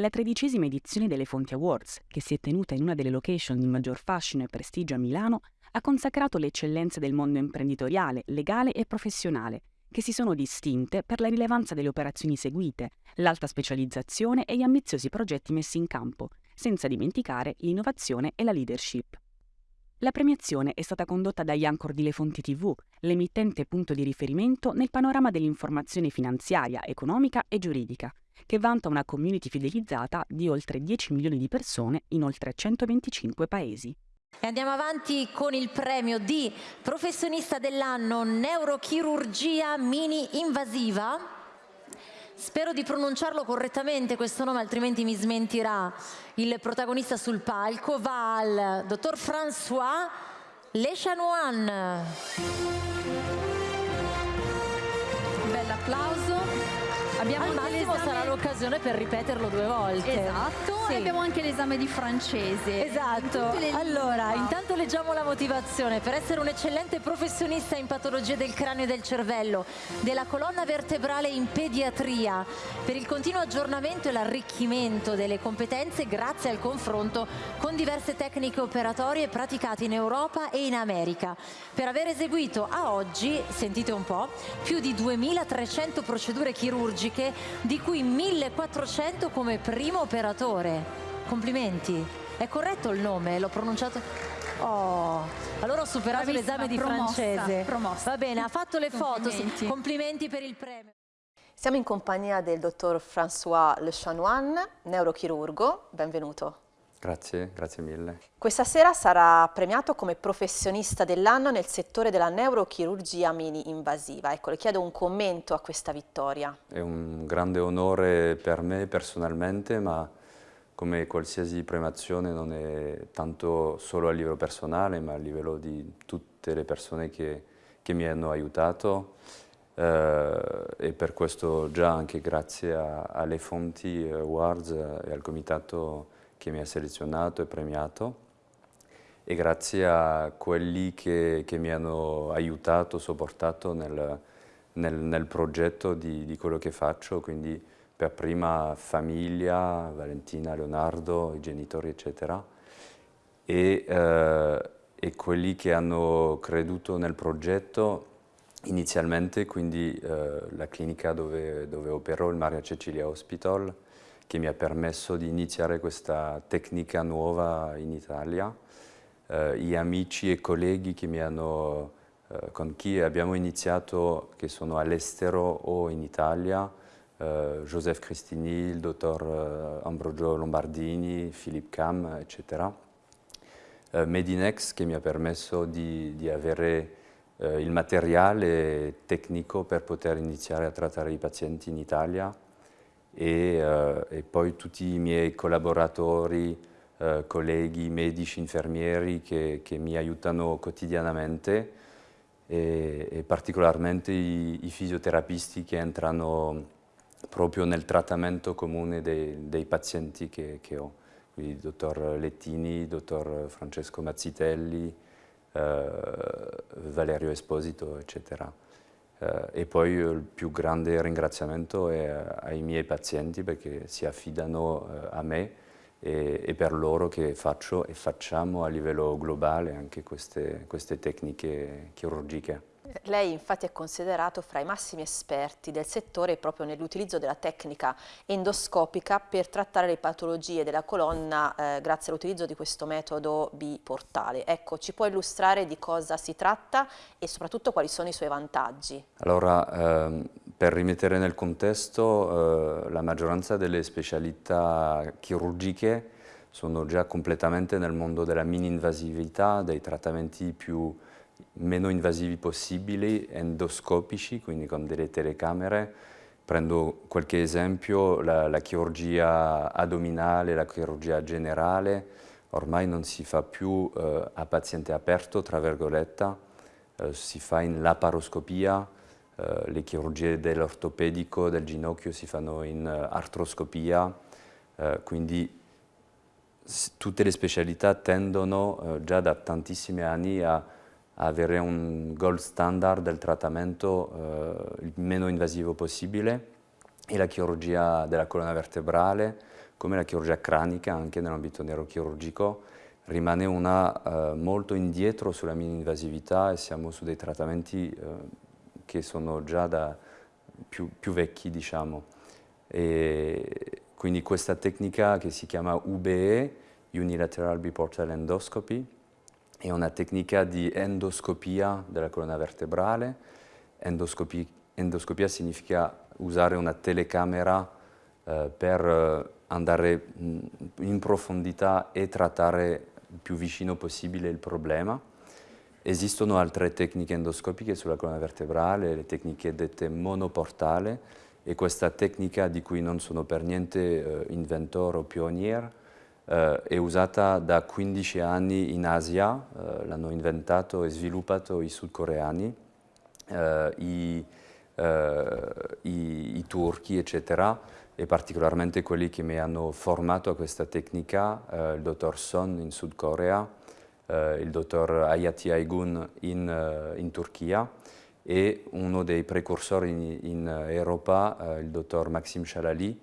La tredicesima edizione delle Fonti Awards, che si è tenuta in una delle location di maggior fascino e prestigio a Milano, ha consacrato le eccellenze del mondo imprenditoriale, legale e professionale, che si sono distinte per la rilevanza delle operazioni seguite, l'alta specializzazione e gli ambiziosi progetti messi in campo, senza dimenticare l'innovazione e la leadership. La premiazione è stata condotta dagli Anchor di Le Fonti TV, l'emittente punto di riferimento nel panorama dell'informazione finanziaria, economica e giuridica, che vanta una community fidelizzata di oltre 10 milioni di persone in oltre 125 paesi. E andiamo avanti con il premio di professionista dell'anno neurochirurgia mini invasiva. Spero di pronunciarlo correttamente questo nome, altrimenti mi smentirà il protagonista sul palco. Va al dottor François Lechanoine. Abbiamo Al massimo sarà l'occasione per ripeterlo due volte. Esatto, sì. e abbiamo anche l'esame di francese. Esatto. Allora, intanto leggiamo la motivazione. Per essere un eccellente professionista in patologie del cranio e del cervello, della colonna vertebrale in pediatria, per il continuo aggiornamento e l'arricchimento delle competenze grazie al confronto con diverse tecniche operatorie praticate in Europa e in America. Per aver eseguito a oggi, sentite un po', più di 2300 procedure chirurgiche chirurgiche, di cui 1400 come primo operatore. Complimenti. È corretto il nome? L'ho pronunciato... Oh, allora ho superato l'esame di promossa, francese. Promossa. Va bene, ha fatto le complimenti. foto. Complimenti per il premio. Siamo in compagnia del dottor François Le Chanoine, neurochirurgo. Benvenuto. Grazie, grazie mille. Questa sera sarà premiato come professionista dell'anno nel settore della neurochirurgia mini invasiva. Ecco, le chiedo un commento a questa vittoria. È un grande onore per me personalmente, ma come qualsiasi premiazione non è tanto solo a livello personale, ma a livello di tutte le persone che, che mi hanno aiutato. Eh, e per questo già anche grazie a, alle fonti Awards e al comitato che mi ha selezionato e premiato. E grazie a quelli che, che mi hanno aiutato, sopportato nel, nel, nel progetto di, di, quello che faccio, quindi per prima famiglia, Valentina, Leonardo, i genitori eccetera, e, eh, e quelli che hanno creduto nel progetto inizialmente, quindi eh, la clinica dove, dove opero, il Maria Cecilia Hospital, che mi ha permesso di iniziare questa tecnica nuova in Italia. Eh, gli amici e colleghi hanno, eh, con chi abbiamo iniziato, che sono all'estero o in Italia, eh, Joseph Cristini, il dottor eh, Ambrogio Lombardini, Philip Cam, eccetera. Eh, Medinex che mi ha permesso di, di avere eh, il materiale tecnico per poter iniziare a trattare i pazienti in Italia e, uh, e poi tutti i miei collaboratori, uh, colleghi, medici, infermieri che, che mi aiutano quotidianamente e, e particolarmente i, i, fisioterapisti che entrano proprio nel trattamento comune dei, dei pazienti che, che, ho. Quindi il dottor Lettini, il dottor Francesco Mazzitelli, uh, Valerio Esposito, eccetera. Uh, e poi il più grande ringraziamento è ai miei pazienti perché si affidano uh, a me e, e, per loro che faccio e facciamo a livello globale anche queste, queste tecniche chirurgiche. Lei infatti è considerato fra i massimi esperti del settore proprio nell'utilizzo della tecnica endoscopica per trattare le patologie della colonna eh, grazie all'utilizzo di questo metodo biportale. Ecco, ci può illustrare di cosa si tratta e soprattutto quali sono i suoi vantaggi? Allora, ehm, per rimettere nel contesto, eh, la maggioranza delle specialità chirurgiche sono già completamente nel mondo della mini-invasività, dei trattamenti più meno invasivi possibili, endoscopici, quindi con delle telecamere. Prendo qualche esempio, la, la chirurgia addominale, la chirurgia generale, ormai non si fa più eh, a paziente aperto, tra virgolette, eh, si fa in laparoscopia, eh, le chirurgie dell'ortopedico, del ginocchio si fanno in uh, artroscopia, eh, quindi tutte le specialità tendono eh, già da tantissimi anni a avere un gold standard del trattamento eh, il meno invasivo possibile e la chirurgia della colonna vertebrale, come la chirurgia cranica anche nell'ambito neurochirurgico, rimane una uh, molto indietro sulla mini-invasività e siamo su dei trattamenti uh, che sono già più, più vecchi, diciamo. E quindi questa tecnica che si chiama UBE, Unilateral Biportal Endoscopy, è una tecnica di endoscopia della colonna vertebrale. Endoscopia, endoscopia significa usare una telecamera eh, per eh, andare in profondità e trattare il più vicino possibile il problema. Esistono altre tecniche endoscopiche sulla colonna vertebrale, le tecniche dette monoportale, e questa tecnica di cui non sono per niente eh, inventore o pioniere eh, è usata da 15 anni in Asia, eh, l'hanno inventato e sviluppato i sudcoreani, eh, i, eh, i, i, turchi eccetera e particolarmente quelli che mi hanno formato a questa tecnica, eh, il dottor Son in Sud Corea, il dottor Ayati Aygun in, in Turchia e uno dei precursori in, in Europa, eh, il dottor Maxim Chalali,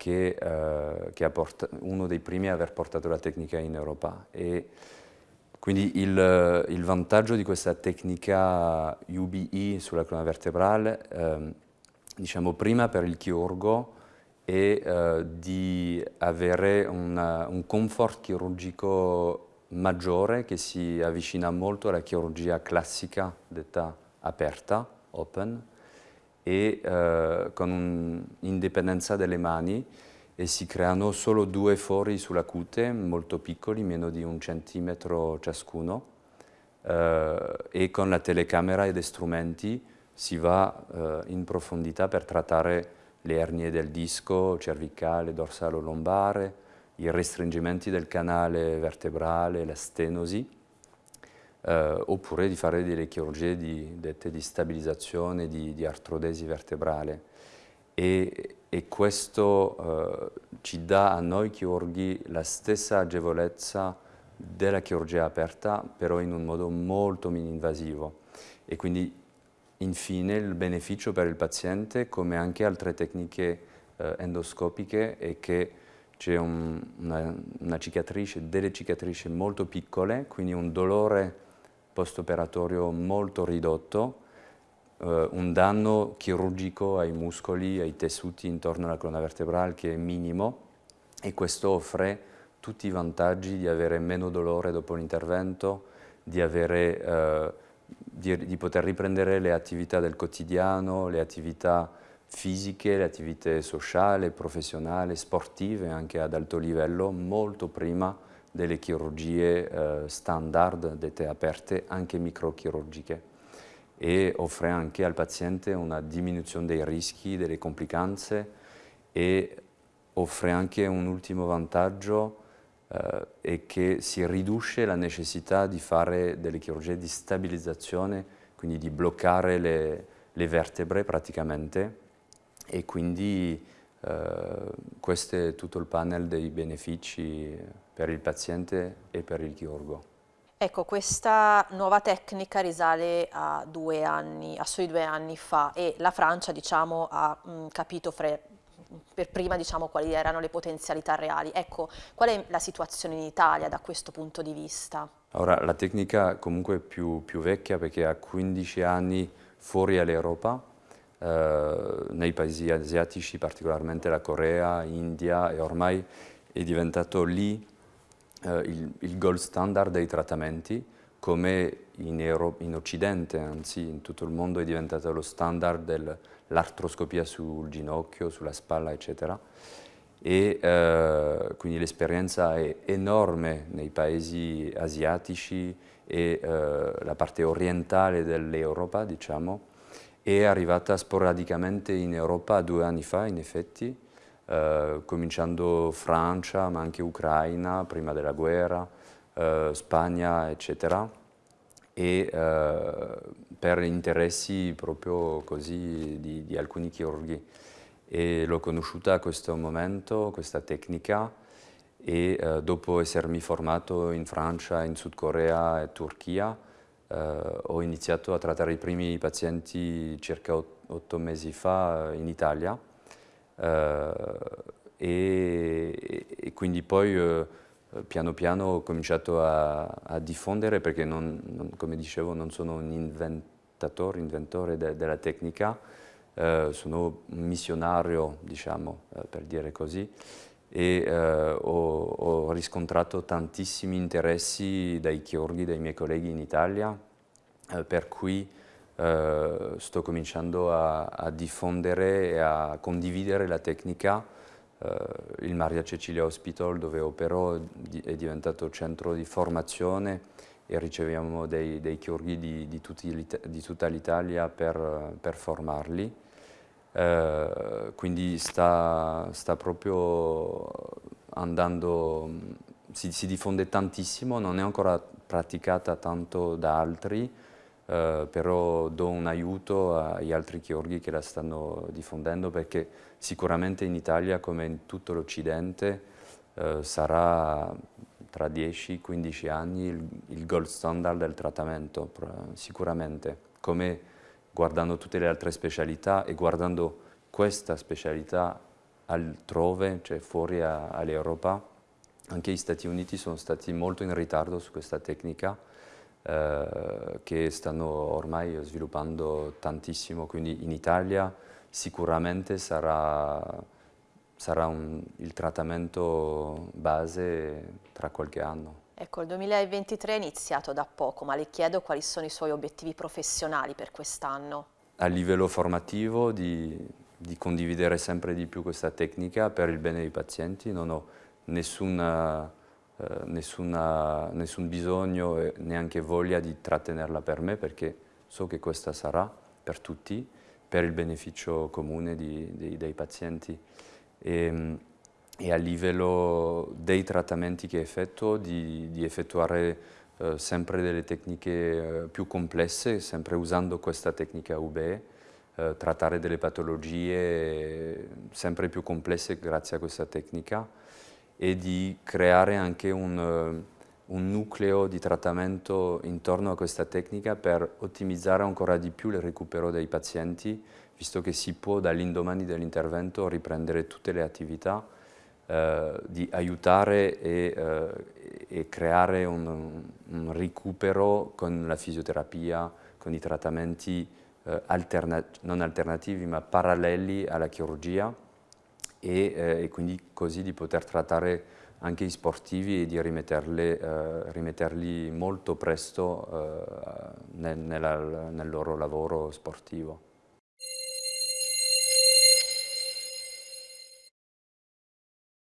che, eh, che uno dei primi a aver portato la tecnica in Europa. E quindi il, il vantaggio di questa tecnica UBI sulla colonna vertebrale, eh, diciamo prima per il chirurgo, è eh, di avere una, un comfort chirurgico maggiore che si avvicina molto alla chirurgia classica detta aperta, open, e eh, con un'indipendenza delle mani e si creano solo due fori sulla cute, molto piccoli, meno di un centimetro ciascuno, eh, e con la telecamera e dei strumenti si va eh, in profondità per trattare le ernie del disco cervicale, dorsale o lombare, i restringimenti del canale vertebrale, la stenosi, eh, oppure di fare delle chirurgie di, dette di stabilizzazione di, di artrodesi vertebrale. E, e questo eh, ci dà a noi chirurghi la stessa agevolezza della chirurgia aperta, però in un modo molto mini-invasivo. E quindi infine il beneficio per il paziente, come anche altre tecniche eh, endoscopiche, è che c'è un, una, una cicatrice, delle cicatrici molto piccole, quindi un dolore post-operatorio molto ridotto, eh, un danno chirurgico ai muscoli, ai tessuti intorno alla colonna vertebrale che è minimo e questo offre tutti i vantaggi di avere meno dolore dopo l'intervento, di, eh, di, di, poter riprendere le attività del quotidiano, le attività fisiche, le attività sociali, professionali, sportive anche ad alto livello molto prima delle chirurgie eh, standard, dette aperte, anche microchirurgiche. E offre anche al paziente una diminuzione dei rischi, delle complicanze e offre anche un ultimo vantaggio eh, è che si riduce la necessità di fare delle chirurgie di stabilizzazione, quindi di bloccare le, le vertebre praticamente e quindi eh, questo è tutto il panel dei benefici per il paziente e per il chirurgo. Ecco, questa nuova tecnica risale a, due anni, a soli due anni fa e la Francia diciamo, ha mh, capito fre, per prima diciamo, quali erano le potenzialità reali. Ecco, qual è la situazione in Italia da questo punto di vista? Ora, la tecnica comunque è più, più vecchia perché ha 15 anni fuori all'Europa, eh, nei paesi asiatici, particolarmente la Corea, India, e ormai è diventato lì eh, il, il, gold standard dei trattamenti, come in, Euro, in, Occidente, anzi in tutto il mondo è diventato lo standard dell'artroscopia sul ginocchio, sulla spalla, eccetera. E eh, quindi l'esperienza è enorme nei paesi asiatici e eh, la parte orientale dell'Europa, diciamo, è arrivata sporadicamente in Europa due anni fa, in effetti, eh, cominciando Francia, ma anche Ucraina, prima della guerra, eh, Spagna, eccetera, e eh, per interessi proprio così di, di alcuni chirurghi. E l'ho conosciuta a questo momento, questa tecnica, e eh, dopo essermi formato in Francia, in Sud Corea e Turchia, ho iniziato a trattare i primi pazienti circa otto mesi fa in Italia. Eh, e, e, quindi poi eh, piano piano ho cominciato a, a diffondere perché non, non, come dicevo non sono un inventatore, inventore de, della tecnica, eh, sono un missionario diciamo eh, per dire così e eh, ho, ho, riscontrato tantissimi interessi dai chirurghi, dai miei colleghi in Italia eh, per cui eh, sto cominciando a, a, diffondere e a condividere la tecnica. Eh, il Maria Cecilia Hospital dove opero è diventato centro di formazione e riceviamo dei, dei chirurghi di, di, tutti, di tutta l'Italia per, per, formarli. Eh, quindi sta, sta, proprio andando, si, si diffonde tantissimo, non è ancora praticata tanto da altri, eh, però do un aiuto agli altri chirurghi che la stanno diffondendo perché sicuramente in Italia come in tutto l'Occidente eh, sarà tra 10-15 anni il, il, gold standard del trattamento, sicuramente, come guardando tutte le altre specialità e guardando questa specialità altrove, cioè fuori all'Europa, anche gli Stati Uniti sono stati molto in ritardo su questa tecnica eh, che stanno ormai sviluppando tantissimo, quindi in Italia sicuramente sarà, sarà un, il trattamento base tra qualche anno. Ecco, il 2023 è iniziato da poco, ma le chiedo quali sono i suoi obiettivi professionali per quest'anno. A livello formativo di, di, condividere sempre di più questa tecnica per il bene dei pazienti, non ho nessuna eh, nessuna, nessun bisogno e neanche voglia di trattenerla per me perché so che questa sarà per tutti, per il beneficio comune di, di, dei pazienti. E, ehm, e, a livello dei trattamenti che effettuo, di, di effettuare eh, sempre delle tecniche eh, più complesse, sempre usando questa tecnica UBE, eh, trattare delle patologie sempre più complesse grazie a questa tecnica e di creare anche un, eh, un, nucleo di trattamento intorno a questa tecnica per ottimizzare ancora di più il recupero dei pazienti, visto che si può dall'indomani dell'intervento riprendere tutte le attività, eh, di aiutare e, eh, e creare un, un, recupero con la fisioterapia, con i trattamenti eh, alterna non alternativi ma paralleli alla chirurgia e, eh, e, quindi così di poter trattare anche i sportivi e di rimetterli, eh, molto presto eh, nel, nella, nel loro lavoro sportivo.